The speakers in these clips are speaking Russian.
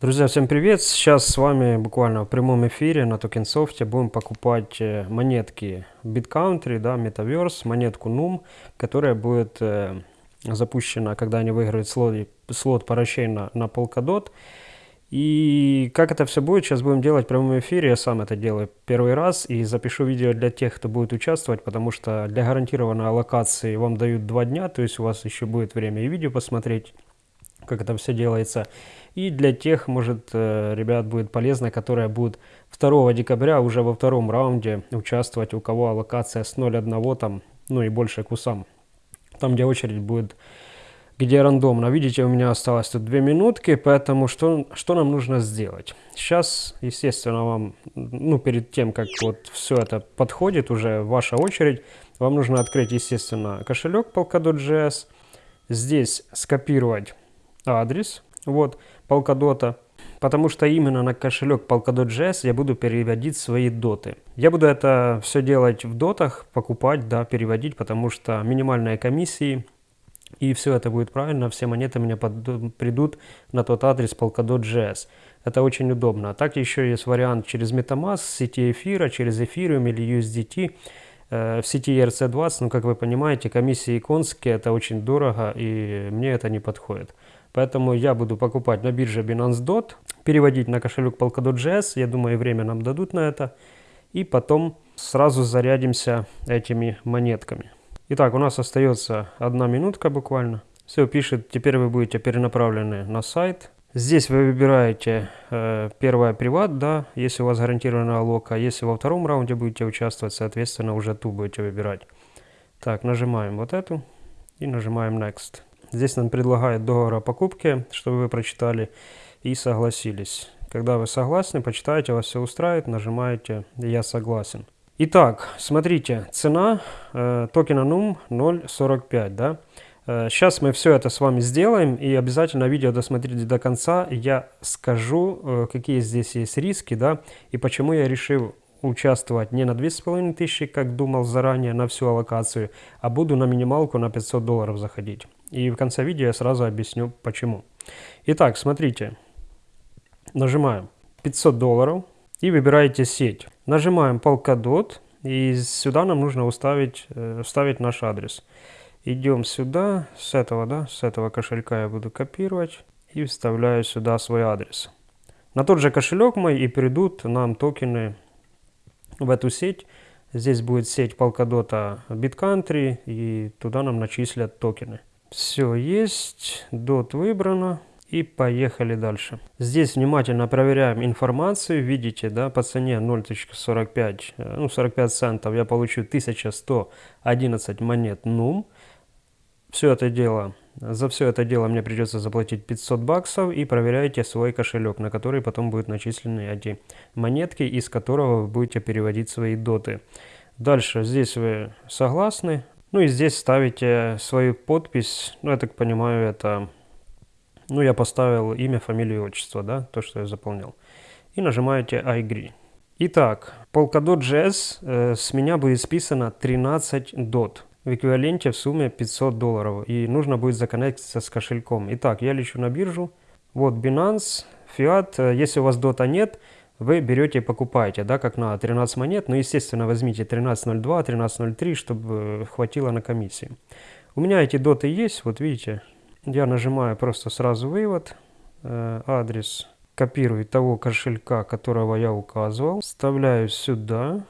Друзья, всем привет! Сейчас с вами буквально в прямом эфире на TokenSoft будем покупать э, монетки BitCountry, да, Metaverse, монетку NUM, которая будет э, запущена, когда они выиграют слот, слот парачейна на Polkadot. И как это все будет, сейчас будем делать в прямом эфире. Я сам это делаю первый раз и запишу видео для тех, кто будет участвовать, потому что для гарантированной аллокации вам дают два дня, то есть у вас еще будет время и видео посмотреть, как это все делается. И для тех, может, э, ребят будет полезно, которые будут 2 декабря уже во втором раунде участвовать, у кого аллокация с 0.1 там, ну и больше к усам. Там, где очередь будет, где рандомно. Видите, у меня осталось тут 2 минутки, поэтому что, что нам нужно сделать? Сейчас, естественно, вам, ну, перед тем, как вот все это подходит, уже ваша очередь, вам нужно открыть, естественно, кошелек Polkadot.js, здесь скопировать адрес, вот, Polkadot, потому что именно на кошелек Polkadot.js я буду переводить свои доты. Я буду это все делать в дотах, покупать, да, переводить, потому что минимальные комиссии, и все это будет правильно, все монеты меня под, придут на тот адрес Polkadot.js. Это очень удобно. А так еще есть вариант через MetaMask, сети эфира, через Ethereum или USDT. Э, в сети ERC20, ну, как вы понимаете, комиссии конские, это очень дорого, и мне это не подходит. Поэтому я буду покупать на бирже Binance Dot, переводить на кошелек Polkadot.js, я думаю, время нам дадут на это. И потом сразу зарядимся этими монетками. Итак, у нас остается одна минутка буквально. Все пишет, теперь вы будете перенаправлены на сайт. Здесь вы выбираете э, первое приват, да, если у вас гарантированная лока. Если во втором раунде будете участвовать, соответственно, уже ту будете выбирать. Так, нажимаем вот эту и нажимаем Next. Здесь нам предлагают договор о покупке, чтобы вы прочитали и согласились. Когда вы согласны, почитаете, вас все устраивает, нажимаете «Я согласен». Итак, смотрите, цена э, токена NUM 0.45, да? Э, сейчас мы все это с вами сделаем, и обязательно видео досмотрите до конца. Я скажу, э, какие здесь есть риски, да, и почему я решил участвовать не на 2500, как думал заранее, на всю аллокацию, а буду на минималку на 500 долларов заходить. И в конце видео я сразу объясню почему. Итак, смотрите. Нажимаем 500 долларов и выбираете сеть. Нажимаем Polkadot и сюда нам нужно уставить, э, вставить наш адрес. Идем сюда, с этого, да, с этого кошелька я буду копировать и вставляю сюда свой адрес. На тот же кошелек мой и придут нам токены в эту сеть. Здесь будет сеть Polkadot BitCountry и туда нам начислят токены. Все есть, DOT выбрано. И поехали дальше. Здесь внимательно проверяем информацию. Видите, да, по цене 0.45, э, ну 45 центов я получу 1111 монет NUM. Все это дело, за все это дело мне придется заплатить 500 баксов. И проверяйте свой кошелек, на который потом будут начислены эти монетки, из которого вы будете переводить свои доты. Дальше здесь вы согласны, ну и здесь ставите свою подпись. Ну, я так понимаю, это... Ну, я поставил имя, фамилию, отчество, да, то, что я заполнил. И нажимаете I agree. Итак, Polkadot.js э, с меня будет списано 13 дот в эквиваленте в сумме 500 долларов. И нужно будет законнектиться с кошельком. Итак, я лечу на биржу. Вот Binance, Fiat. Э, если у вас дота нет, вы берете и покупаете, да, как на 13 монет, но, естественно, возьмите 13.02, 13.03, чтобы хватило на комиссии. У меня эти доты есть, вот видите, я нажимаю просто сразу вывод, э, адрес, копирую того кошелька, которого я указывал, вставляю сюда,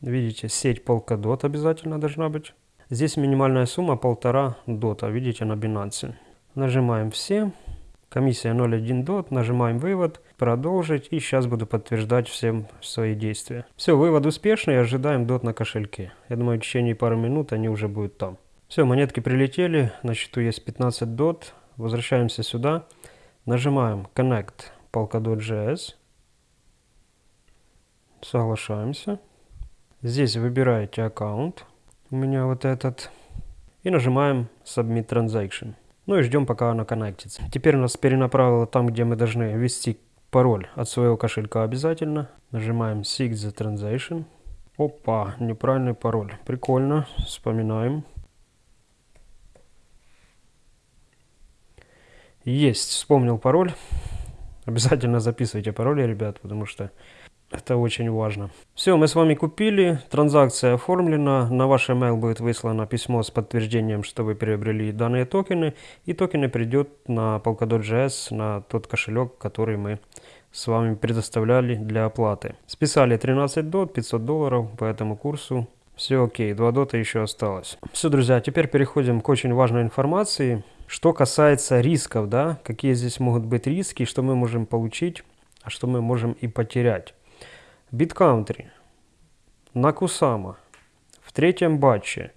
видите, сеть Polkadot обязательно должна быть. Здесь минимальная сумма полтора дота, видите, на Binance. Нажимаем все. Комиссия 0.1 дот, нажимаем вывод, продолжить и сейчас буду подтверждать всем свои действия. Все, вывод успешный, ожидаем дот на кошельке. Я думаю, в течение пары минут они уже будут там. Все, монетки прилетели, на счету есть 15 дот. Возвращаемся сюда, нажимаем Connect Polkadot.js, соглашаемся. Здесь выбираете аккаунт, у меня вот этот, и нажимаем Submit Transaction. Ну и ждем, пока оно коннектится. Теперь нас перенаправило там, где мы должны ввести пароль от своего кошелька обязательно. Нажимаем Seek the Transaction. Опа, неправильный пароль. Прикольно. Вспоминаем. Есть, вспомнил пароль. Обязательно записывайте пароли, ребят, потому что это очень важно. Все, мы с вами купили, транзакция оформлена, на ваш email будет выслано письмо с подтверждением, что вы приобрели данные токены, и токены придет на Polkadot.js, на тот кошелек, который мы с вами предоставляли для оплаты. Списали 13 дот, 500 долларов по этому курсу. Все окей, 2 дота еще осталось. Все, друзья, теперь переходим к очень важной информации. Что касается рисков, да, какие здесь могут быть риски, что мы можем получить, а что мы можем и потерять. BitCountry, на Кусама, в третьем батче,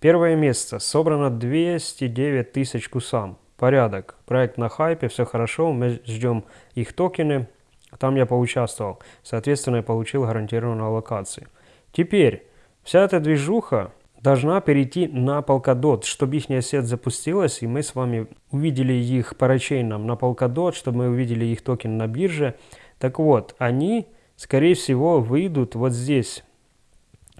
первое место, собрано 209 тысяч Кусам. Порядок, проект на хайпе, все хорошо, мы ждем их токены, там я поучаствовал, соответственно, я получил гарантированную аллокацию. Теперь, вся эта движуха должна перейти на Polkadot, чтобы их сеть запустилась, и мы с вами увидели их парачейном на Polkadot, чтобы мы увидели их токен на бирже. Так вот, они скорее всего, выйдут вот здесь,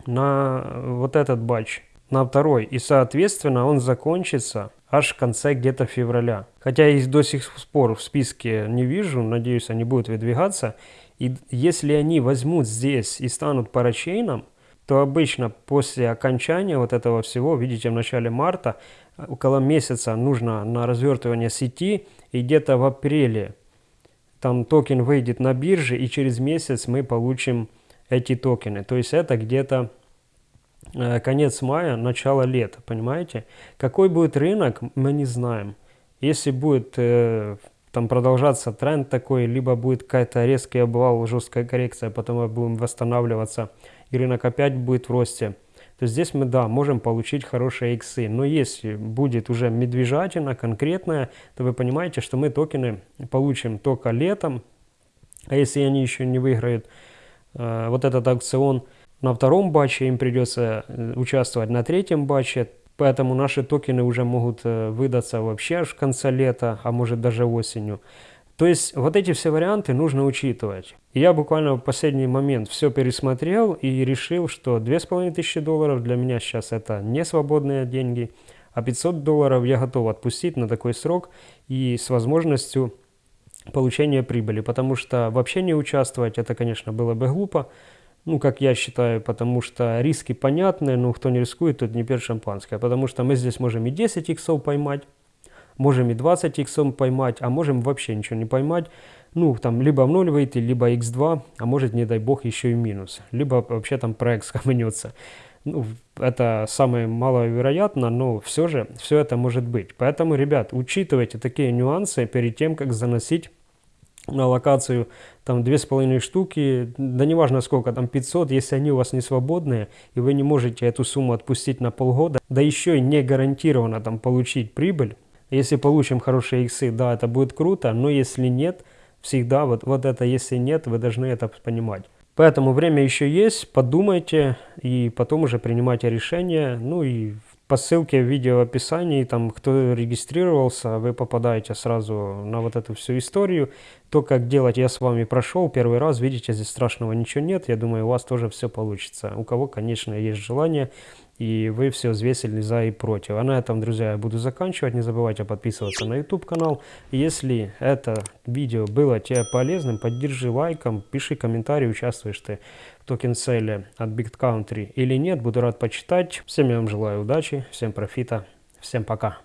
на вот этот батч, на второй. И, соответственно, он закончится аж в конце где-то февраля. Хотя я их до сих пор в списке не вижу, надеюсь, они будут выдвигаться. И если они возьмут здесь и станут парачейном, то обычно после окончания вот этого всего, видите, в начале марта, около месяца нужно на развертывание сети, и где-то в апреле там токен выйдет на бирже, и через месяц мы получим эти токены. То есть это где-то э, конец мая, начало лета, понимаете? Какой будет рынок, мы не знаем. Если будет э, там продолжаться тренд такой, либо будет какая-то резкий обвал, жесткая коррекция, потом мы будем восстанавливаться, и рынок опять будет в росте, то здесь мы, да, можем получить хорошие иксы. Но если будет уже медвежатина конкретная, то вы понимаете, что мы токены получим только летом. А если они еще не выиграют э, вот этот аукцион на втором батче, им придется э, участвовать на третьем батче. Поэтому наши токены уже могут э, выдаться вообще аж в конце лета, а может даже осенью. То есть вот эти все варианты нужно учитывать. Я буквально в последний момент все пересмотрел и решил, что 2500 долларов для меня сейчас это не свободные деньги, а 500 долларов я готов отпустить на такой срок и с возможностью получения прибыли, потому что вообще не участвовать, это, конечно, было бы глупо, ну, как я считаю, потому что риски понятны, но кто не рискует, тот не пьет шампанское, потому что мы здесь можем и 10 иксов поймать, Можем и 20 иксом поймать, а можем вообще ничего не поймать. Ну, там, либо в ноль выйти, либо x2, а может, не дай бог, еще и минус. Либо вообще там проект скомнется. Ну, это самое маловероятно, но все же, все это может быть. Поэтому, ребят, учитывайте такие нюансы перед тем, как заносить на локацию там две с половиной штуки, да неважно сколько, там 500, если они у вас не свободные, и вы не можете эту сумму отпустить на полгода, да еще и не гарантированно там получить прибыль, если получим хорошие иксы, да, это будет круто, но если нет, всегда вот, вот это если нет, вы должны это понимать. Поэтому время еще есть, подумайте и потом уже принимайте решение. Ну и по ссылке в видео в описании, там кто регистрировался, вы попадаете сразу на вот эту всю историю. То, как делать, я с вами прошел первый раз, видите, здесь страшного ничего нет. Я думаю, у вас тоже все получится. У кого, конечно, есть желание и вы все взвесили за и против. А на этом, друзья, я буду заканчивать. Не забывайте подписываться на YouTube канал. Если это видео было тебе полезным, поддержи лайком, пиши комментарий, участвуешь ты в токен сейле от Big Country или нет. Буду рад почитать. Всем я вам желаю удачи, всем профита, всем пока.